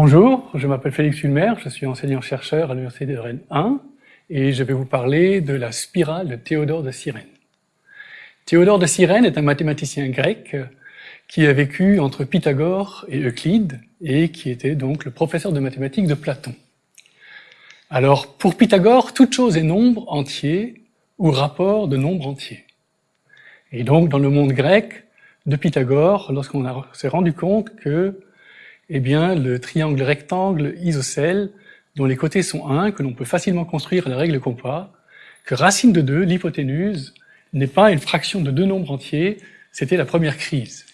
Bonjour, je m'appelle Félix Ulmer, je suis enseignant-chercheur à l'Université de Rennes 1 et je vais vous parler de la spirale de Théodore de Cyrène. Théodore de Cyrène est un mathématicien grec qui a vécu entre Pythagore et Euclide et qui était donc le professeur de mathématiques de Platon. Alors, pour Pythagore, toute chose est nombre entier ou rapport de nombre entier. Et donc, dans le monde grec de Pythagore, lorsqu'on s'est rendu compte que eh bien, le triangle rectangle isocèle, dont les côtés sont 1, que l'on peut facilement construire à la règle compas, que racine de 2, l'hypoténuse, n'est pas une fraction de deux nombres entiers, c'était la première crise.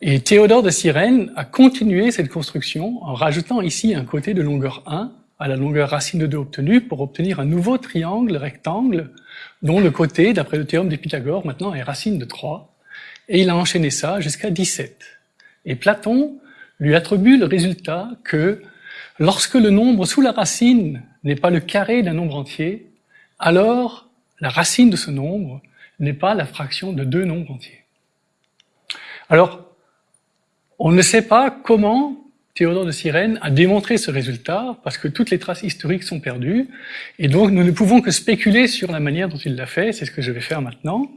Et Théodore de Cyrène a continué cette construction en rajoutant ici un côté de longueur 1 à la longueur racine de 2 obtenue pour obtenir un nouveau triangle rectangle dont le côté, d'après le théorème de Pythagore, maintenant est racine de 3. Et il a enchaîné ça jusqu'à 17. Et Platon lui attribue le résultat que lorsque le nombre sous la racine n'est pas le carré d'un nombre entier, alors la racine de ce nombre n'est pas la fraction de deux nombres entiers. Alors, on ne sait pas comment Théodore de Cyrène a démontré ce résultat, parce que toutes les traces historiques sont perdues, et donc nous ne pouvons que spéculer sur la manière dont il l'a fait, c'est ce que je vais faire maintenant.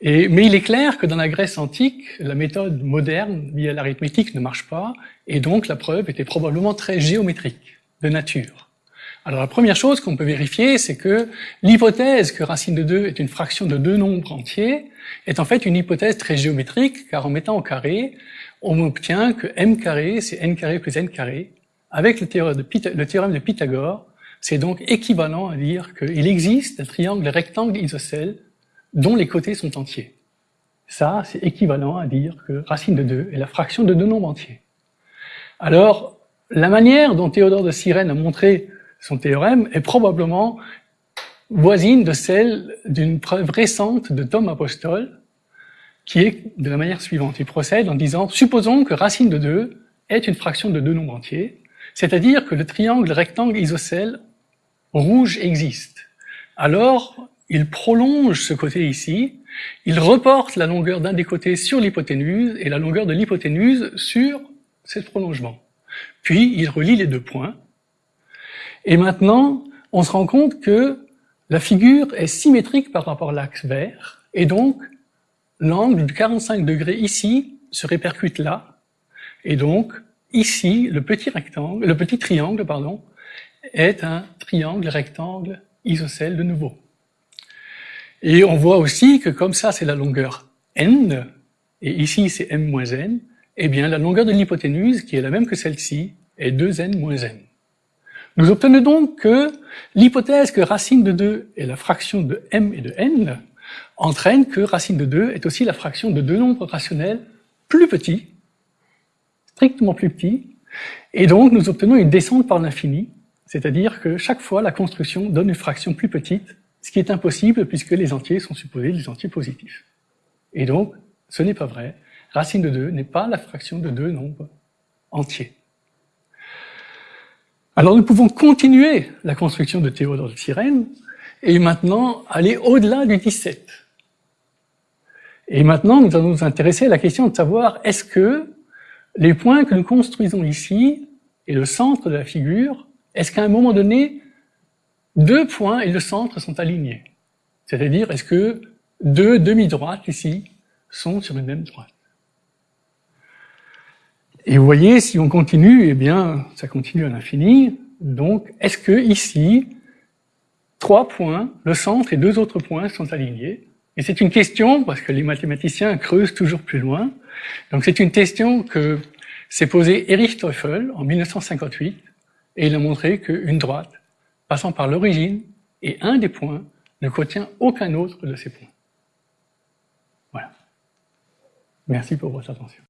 Et, mais il est clair que dans la Grèce antique, la méthode moderne à l'arithmétique ne marche pas, et donc la preuve était probablement très géométrique, de nature. Alors la première chose qu'on peut vérifier, c'est que l'hypothèse que racine de 2 est une fraction de deux nombres entiers est en fait une hypothèse très géométrique, car en mettant au carré, on obtient que m carré, c'est n carré plus n carré. Avec le théorème de, le théorème de Pythagore, c'est donc équivalent à dire qu'il existe un triangle rectangle isocèle dont les côtés sont entiers. Ça, c'est équivalent à dire que racine de 2 est la fraction de deux nombres entiers. Alors, la manière dont Théodore de Cyrène a montré son théorème est probablement voisine de celle d'une preuve récente de Tom Apostol, qui est de la manière suivante. Il procède en disant, supposons que racine de 2 est une fraction de deux nombres entiers, c'est-à-dire que le triangle rectangle isocèle rouge existe. Alors, il prolonge ce côté ici, il reporte la longueur d'un des côtés sur l'hypoténuse et la longueur de l'hypoténuse sur ce prolongement. Puis il relie les deux points. Et maintenant, on se rend compte que la figure est symétrique par rapport à l'axe vert, et donc l'angle de 45 degrés ici se répercute là, et donc ici, le petit rectangle, le petit triangle, pardon, est un triangle rectangle isocèle de nouveau. Et on voit aussi que comme ça, c'est la longueur n, et ici c'est m moins n, eh bien la longueur de l'hypoténuse, qui est la même que celle-ci, est 2n moins n. Nous obtenons donc que l'hypothèse que racine de 2 est la fraction de m et de n entraîne que racine de 2 est aussi la fraction de deux nombres rationnels plus petits, strictement plus petits, et donc nous obtenons une descente par l'infini, c'est-à-dire que chaque fois la construction donne une fraction plus petite ce qui est impossible puisque les entiers sont supposés des entiers positifs. Et donc, ce n'est pas vrai. Racine de 2 n'est pas la fraction de deux nombres entiers. Alors nous pouvons continuer la construction de Théodore de Cyrène et maintenant aller au-delà du 17. Et maintenant, nous allons nous intéresser à la question de savoir est-ce que les points que nous construisons ici et le centre de la figure, est-ce qu'à un moment donné, deux points et le centre sont alignés. C'est-à-dire, est-ce que deux demi-droites ici sont sur une même droite? Et vous voyez, si on continue, eh bien, ça continue à l'infini. Donc, est-ce que ici, trois points, le centre et deux autres points sont alignés? Et c'est une question, parce que les mathématiciens creusent toujours plus loin. Donc, c'est une question que s'est posée Erich Teufel en 1958, et il a montré qu'une droite passant par l'origine, et un des points ne contient aucun autre de ces points. Voilà. Merci pour votre attention.